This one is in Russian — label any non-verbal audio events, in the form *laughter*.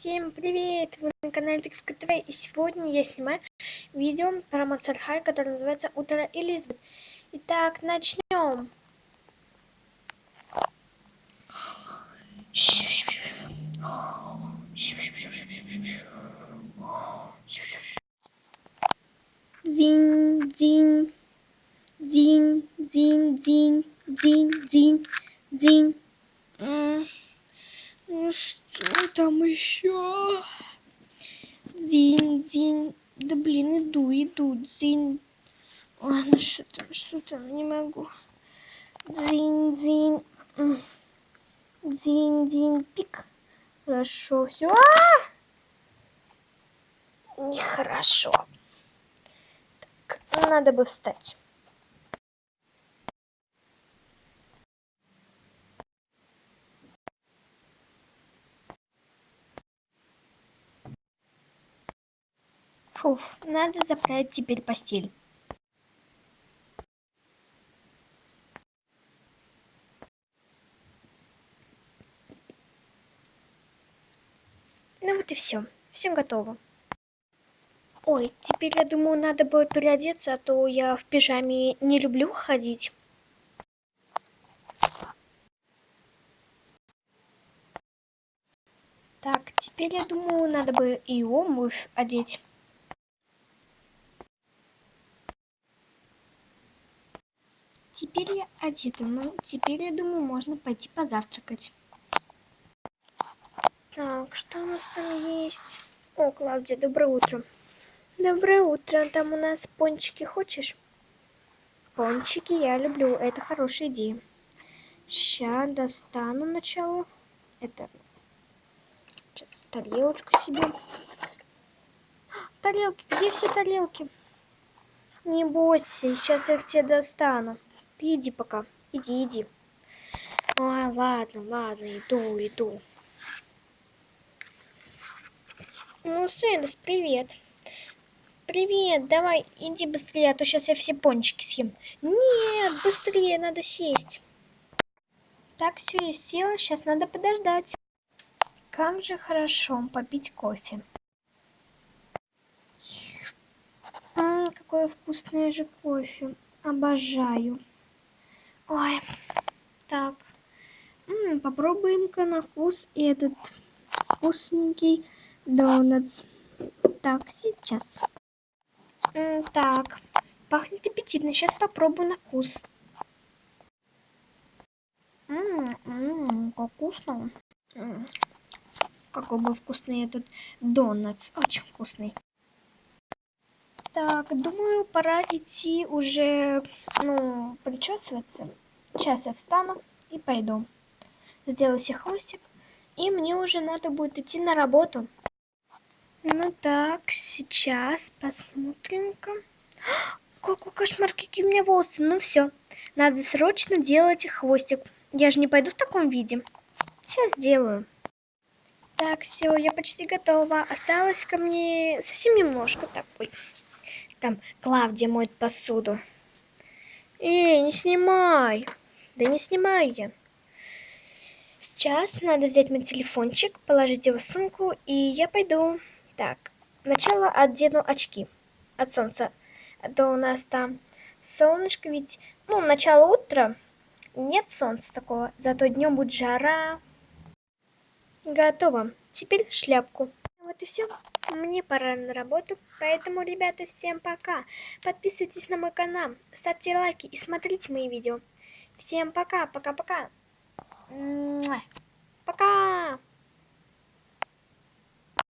Всем привет! Вы на канале Тыковка ТВ и сегодня я снимаю видео про Монстр Хай, которое называется Утро Элизабет. Итак, начнем. Зин, зин, зин, зин, зин, зин, зин, зин. Ну что там еще? Зин, зин. Да блин, иду, иду. Зин. Ой, ну что там, что там, не могу. Зин, зин. Зин, зин, пик. Хорошо, все. А -а -а! Нехорошо. Так, надо бы встать. Фуф, надо заправить теперь постель. Ну вот и все. Все готово. Ой, теперь я думаю, надо будет переодеться, а то я в пижаме не люблю ходить. Так, теперь я думаю, надо бы и обувь одеть. Теперь я одета, ну теперь, я думаю, можно пойти позавтракать. Так, что у нас там есть? О, Клавдия, доброе утро. Доброе утро, там у нас пончики хочешь? Пончики я люблю, это хорошая идея. Сейчас достану начало. Это... Сейчас тарелочку себе. Тарелки, где все тарелки? Не бойся, сейчас я их тебе достану. Ты иди пока. Иди, иди. Ой, ладно, ладно, иду, иду. Ну, Сэндес, привет. Привет, давай, иди быстрее, а то сейчас я все пончики съем. Нет, быстрее, надо сесть. Так, все, я села, сейчас надо подождать. Как же хорошо попить кофе. М -м, какое вкусное же кофе. Обожаю. Ой, так. Попробуем-ка на вкус этот вкусненький донатс. Так, сейчас. М так, пахнет аппетитно. Сейчас попробую на вкус. Ммм, как вкусно. М -м, какой бы вкусный этот донатс. Очень вкусный. Так, думаю, пора идти уже, ну, причесываться. Сейчас я встану и пойду. Сделаю себе хвостик. И мне уже надо будет идти на работу. Ну так, сейчас посмотрим-ка. *gasps* Какой кошмар, какие у меня волосы. Ну все, надо срочно делать хвостик. Я же не пойду в таком виде. Сейчас сделаю. Так, все, я почти готова. Осталось ко мне совсем немножко. Так, ой. Там Клавдия моет посуду. Эй, не снимай. Да не снимаю я. Сейчас надо взять мой телефончик, положить его в сумку, и я пойду. Так, сначала одену очки от солнца. А то у нас там солнышко, ведь, ну, начало утра, нет солнца такого, зато днем будет жара. Готово. Теперь шляпку. Вот и все мне пора на работу, поэтому, ребята, всем пока. Подписывайтесь на мой канал, ставьте лайки и смотрите мои видео. Всем пока, пока-пока. Пока! -пока. пока.